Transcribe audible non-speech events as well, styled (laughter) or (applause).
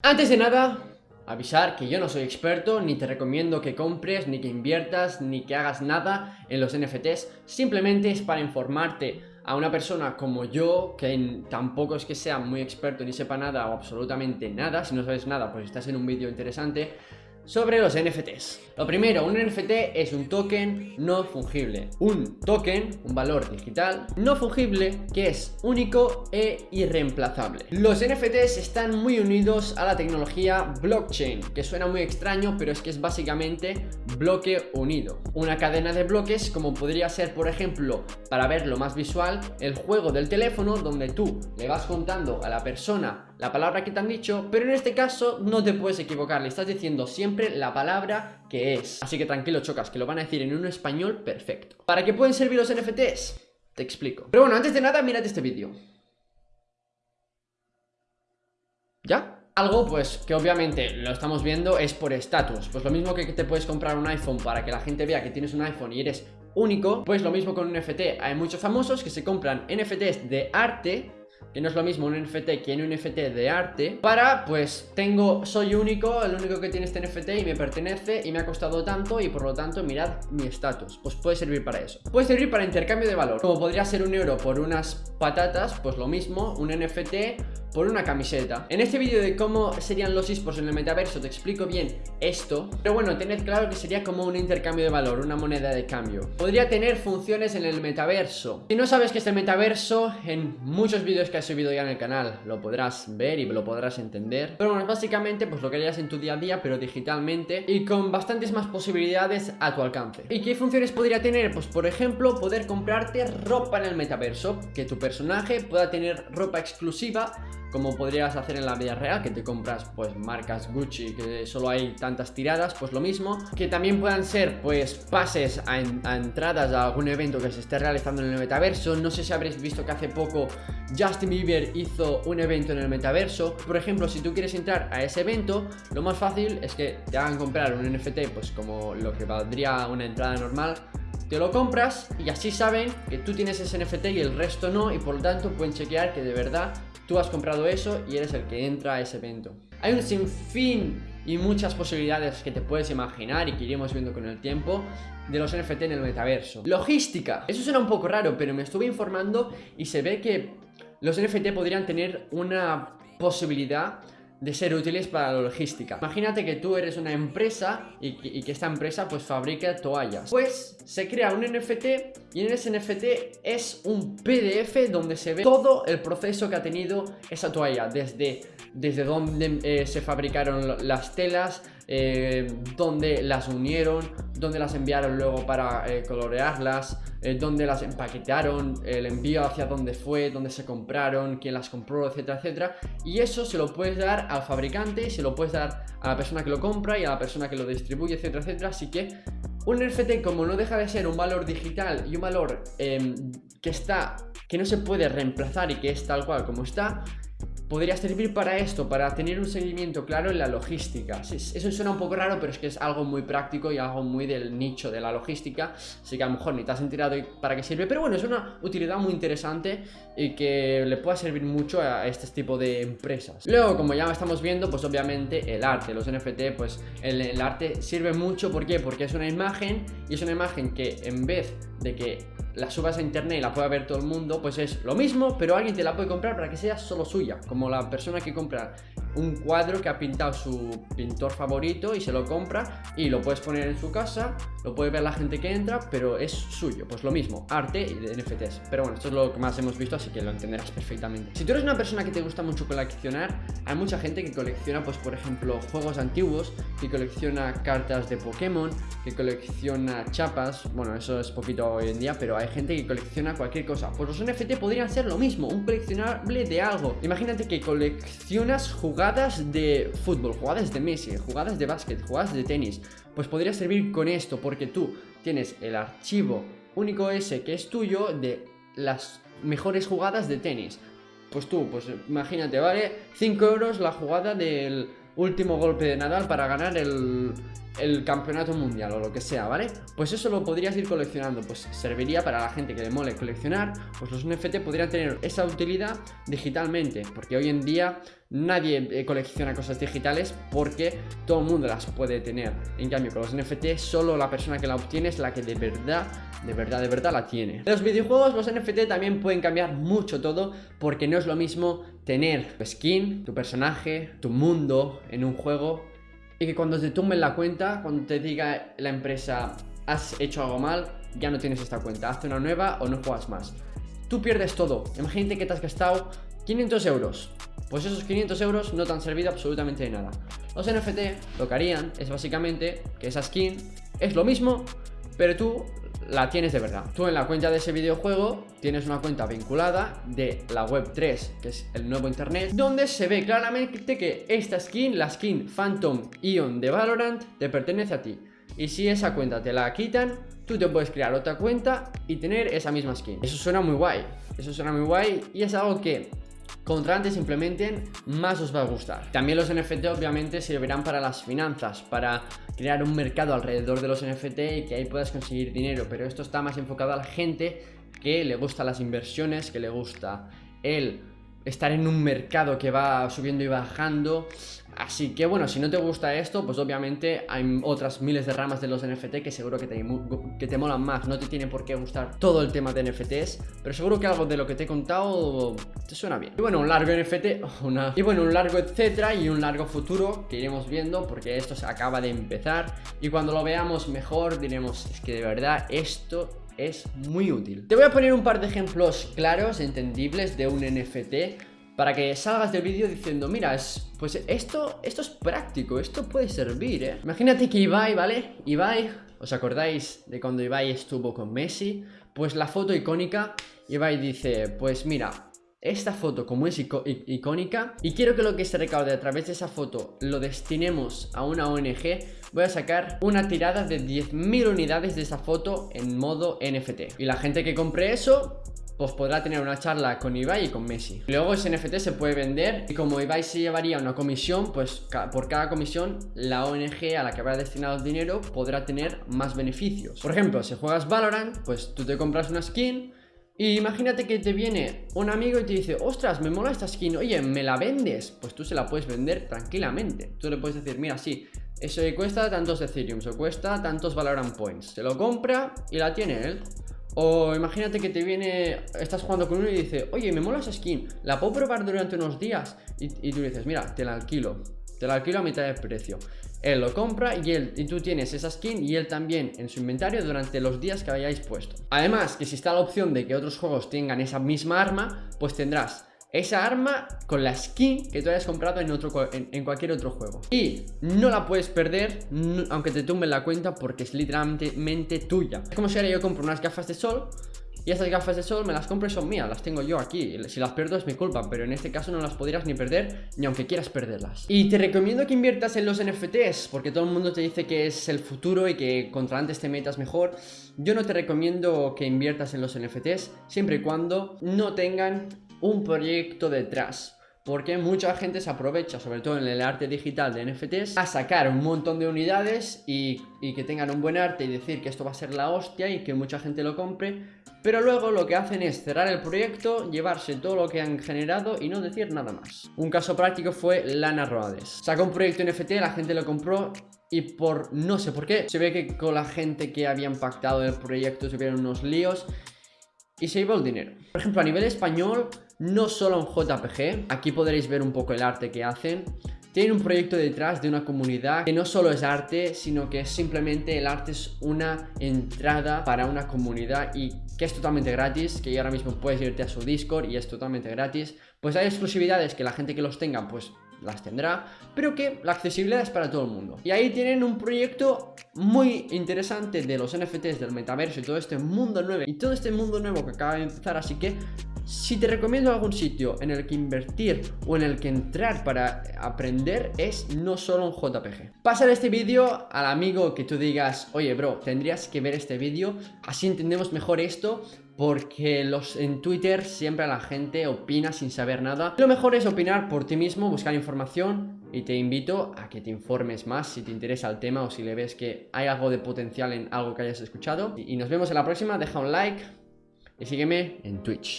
Antes de nada, avisar que yo no soy experto, ni te recomiendo que compres, ni que inviertas, ni que hagas nada en los NFTs, simplemente es para informarte a una persona como yo, que tampoco es que sea muy experto ni sepa nada o absolutamente nada, si no sabes nada pues estás en un vídeo interesante, sobre los NFTs. Lo primero, un NFT es un token no fungible. Un token, un valor digital, no fungible que es único e irreemplazable. Los NFTs están muy unidos a la tecnología blockchain, que suena muy extraño, pero es que es básicamente bloque unido. Una cadena de bloques como podría ser, por ejemplo, para verlo más visual, el juego del teléfono donde tú le vas contando a la persona la palabra que te han dicho, pero en este caso no te puedes equivocar, le estás diciendo siempre la palabra que es. Así que tranquilo, chocas, que lo van a decir en un español perfecto. ¿Para qué pueden servir los NFTs? Te explico. Pero bueno, antes de nada, mírate este vídeo. ¿Ya? Algo pues que obviamente lo estamos viendo es por estatus Pues lo mismo que te puedes comprar un iPhone para que la gente vea que tienes un iPhone y eres único Pues lo mismo con un NFT Hay muchos famosos que se compran NFTs de arte que no es lo mismo un NFT que un NFT de arte Para, pues, tengo, soy único, el único que tiene este NFT y me pertenece y me ha costado tanto y por lo tanto mirad mi estatus. Pues puede servir para eso. Puede servir para intercambio de valor. Como podría ser un euro por unas patatas, pues lo mismo, un NFT por una camiseta. En este vídeo de cómo serían los esports en el metaverso te explico bien esto Pero bueno, tened claro que sería como un intercambio de valor, una moneda de cambio. Podría tener funciones en el metaverso. Si no sabes qué es el metaverso, en muchos vídeos que he subido ya en el canal lo podrás ver y lo podrás entender Pero bueno, básicamente pues lo que harías en tu día a día pero digitalmente y con bastantes más posibilidades a tu alcance ¿Y qué funciones podría tener? Pues por ejemplo, poder comprarte ropa en el metaverso Que tu personaje pueda tener ropa exclusiva como podrías hacer en la vida real, que te compras pues marcas Gucci, que solo hay tantas tiradas, pues lo mismo. Que también puedan ser pues pases a, entradas a algún evento que se esté realizando en el metaverso. No sé si habréis visto que hace poco Justin Bieber hizo un evento en el metaverso. Por ejemplo, si tú quieres entrar a ese evento, lo más fácil es que te hagan comprar un NFT pues como lo que valdría una entrada normal te lo compras y así saben que tú tienes ese NFT y el resto no y por lo tanto pueden chequear que de verdad tú has comprado eso y eres el que entra a ese evento. Hay un sinfín y muchas posibilidades que te puedes imaginar y que iremos viendo con el tiempo de los NFT en el metaverso. Logística. Eso suena un poco raro, pero me estuve informando y se ve que los NFT podrían tener una posibilidad de ser útiles para la logística. Imagínate que tú eres una empresa y que, esta empresa pues fabrica toallas. Pues se crea un NFT y en ese NFT es un PDF donde se ve todo el proceso que ha tenido esa toalla. Desde, desde donde eh, se fabricaron las telas, eh, donde las unieron, donde las enviaron luego para eh, colorearlas, eh, donde las empaquetaron, el envío hacia dónde fue, dónde se compraron, quién las compró, etcétera, etcétera. Y eso se lo puedes dar al fabricante, se lo puedes dar a la persona que lo compra y a la persona que lo distribuye, etcétera, etcétera. Así que un NFT como no deja de ser un valor digital y un valor em, que está, que no se puede reemplazar y que es tal cual como está, podría servir para esto, para tener un seguimiento claro en la logística. Eso suena un poco raro, pero es que es algo muy práctico y algo muy del nicho de la logística, así que a lo mejor ni te has enterado para qué sirve, pero bueno, es una utilidad muy interesante y que le puede servir mucho a este tipo de empresas. Luego, como ya estamos viendo, pues obviamente el arte, los NFT, pues el, el arte sirve mucho, ¿por qué? Porque es una imagen y es una imagen que en vez de que la subas a internet y la pueda ver todo el mundo, pues es lo mismo, pero alguien te la puede comprar para que sea solo suya, como la persona que compra un cuadro que ha pintado su pintor favorito y se lo compra y lo puedes poner en su casa, lo puede ver la gente que entra, pero es suyo, pues lo mismo, arte y NFTs. Pero bueno, esto es lo que más hemos visto, así que lo entenderás perfectamente. Si tú eres una persona que te gusta mucho coleccionar, hay mucha gente que colecciona, pues por ejemplo, juegos antiguos, que colecciona cartas de Pokémon, que colecciona chapas, bueno, eso es poquito hoy en día, pero hay gente que colecciona cualquier cosa. Pues los NFT podrían ser lo mismo, un coleccionable de algo. Imagínate que coleccionas jugadas de fútbol, jugadas de Messi, jugadas de básquet, jugadas de tenis. Pues podría servir con esto, porque tú tienes el archivo único ese que es tuyo de las mejores jugadas de tenis. Pues tú, pues imagínate, vale 5 euros la jugada del último golpe de Nadal para ganar el, el campeonato mundial o lo que sea, ¿vale? Pues eso lo podrías ir coleccionando, pues serviría para la gente que le mole coleccionar, pues los NFT podrían tener esa utilidad digitalmente, porque hoy en día nadie eh, colecciona cosas digitales porque todo el mundo las puede tener. En cambio, con los NFT solo la persona que la obtiene es la que de verdad, de verdad, de verdad la tiene. En los videojuegos los NFT también pueden cambiar mucho todo porque no es lo mismo tener tu skin, tu personaje, tu mundo en un juego y que cuando te tumben la cuenta, cuando te diga la empresa has hecho algo mal, ya no tienes esta cuenta, hazte una nueva o no juegas más. Tú pierdes todo. Imagínate que te has gastado 500 euros. Pues esos 500 euros no te han servido absolutamente de nada. Los NFT lo que harían es básicamente que esa skin es lo mismo, pero tú la tienes de verdad. Tú en la cuenta de ese videojuego tienes una cuenta vinculada de la web 3, que es el nuevo internet, donde se ve claramente que esta skin, la skin Phantom Ion de Valorant, te pertenece a ti. Y si esa cuenta te la quitan, tú te puedes crear otra cuenta y tener esa misma skin. Eso suena muy guay. Eso suena muy guay y es algo que contra antes implementen, más os va a gustar. También los NFT obviamente servirán para las finanzas, para crear un mercado alrededor de los NFT y que ahí puedas conseguir dinero, pero esto está más enfocado a la gente que le gusta las inversiones, que le gusta el estar en un mercado que va subiendo y bajando Así que bueno, si no te gusta esto, pues obviamente hay otras miles de ramas de los NFT que seguro que te, que te molan más. No te tiene por qué gustar todo el tema de NFTs, pero seguro que algo de lo que te he contado te suena bien. Y bueno, un largo NFT, (laughs) una... y bueno, un largo etcétera y un largo futuro que iremos viendo porque esto se acaba de empezar y cuando lo veamos mejor diremos, es que de verdad esto es muy útil. Te voy a poner un par de ejemplos claros, entendibles de un NFT para que salgas del vídeo diciendo, mira, es, pues esto, esto es práctico, esto puede servir, ¿eh? Imagínate que Ibai, ¿vale? Ibai, ¿os acordáis de cuando Ibai estuvo con Messi? Pues la foto icónica, Ibai dice, pues mira, esta foto como es icónica y quiero que lo que se recaude a través de esa foto lo destinemos a una ONG, voy a sacar una tirada de 10.000 unidades de esa foto en modo NFT. Y la gente que compre eso pues podrá tener una charla con Ibai y con Messi. Luego ese NFT se puede vender y como Ibai se llevaría una comisión, pues por cada comisión la ONG a la que habrá destinado el dinero podrá tener más beneficios. Por ejemplo, si juegas Valorant, pues tú te compras una skin y imagínate que te viene un amigo y te dice, ostras, me mola esta skin, oye, ¿me la vendes? Pues tú se la puedes vender tranquilamente. Tú le puedes decir, mira, sí, eso cuesta tantos Ethereum, o cuesta tantos Valorant Points. Se lo compra y la tiene él. O imagínate que te viene, estás jugando con uno y dice, oye, me mola esa skin, la puedo probar durante unos días. Y, tú dices, mira, te la alquilo, te la alquilo a mitad de precio. Él lo compra y, él, y tú tienes esa skin y él también en su inventario durante los días que hayáis puesto. Además, que si está la opción de que otros juegos tengan esa misma arma, pues tendrás esa arma con la skin que tú hayas comprado en, otro, en, cualquier otro juego. Y no la puedes perder aunque te tumben la cuenta porque es literalmente tuya. Es como si ahora yo compro unas gafas de sol y esas gafas de sol me las compro y son mías, las tengo yo aquí. Si las pierdo es mi culpa, pero en este caso no las podrías ni perder Ni aunque quieras perderlas. Y te recomiendo que inviertas en los NFTs Porque todo el mundo te dice que es el futuro y que contra antes te metas mejor. Yo no te recomiendo que inviertas en los NFTs Siempre y cuando no tengan un proyecto detrás porque mucha gente se aprovecha, sobre todo en el arte digital de NFTs, a sacar un montón de unidades y, que tengan un buen arte y decir que esto va a ser la hostia y que mucha gente lo compre, pero luego lo que hacen es cerrar el proyecto, llevarse todo lo que han generado y no decir nada más. Un caso práctico fue Lana Roades. Sacó un proyecto NFT, la gente lo compró y por no sé por qué, se ve que con la gente que habían pactado el proyecto tuvieron unos líos y se llevó el dinero. Por ejemplo, a nivel español, no solo en JPG, aquí podréis ver un poco el arte que hacen, tienen un proyecto detrás de una comunidad que no solo es arte, sino que simplemente el arte es una entrada para una comunidad y que es totalmente gratis, que ahora mismo puedes irte a su Discord y es totalmente gratis. Pues hay exclusividades que la gente que los tenga, pues las tendrá, pero que la accesibilidad es para todo el mundo. Y ahí tienen un proyecto muy interesante de los NFTs, del metaverso y todo este mundo nuevo, y todo este mundo nuevo que acaba de empezar, así que si te recomiendo algún sitio en el que invertir o en el que entrar para aprender es no solo un JPG. Pásale este vídeo al amigo que tú digas, oye bro, tendrías que ver este vídeo, así entendemos mejor esto porque los, en Twitter siempre la gente opina sin saber nada. Lo mejor es opinar por ti mismo, buscar información y te invito a que te informes más si te interesa el tema o si le ves que hay algo de potencial en algo que hayas escuchado. Y nos vemos en la próxima, deja un like y sígueme en Twitch.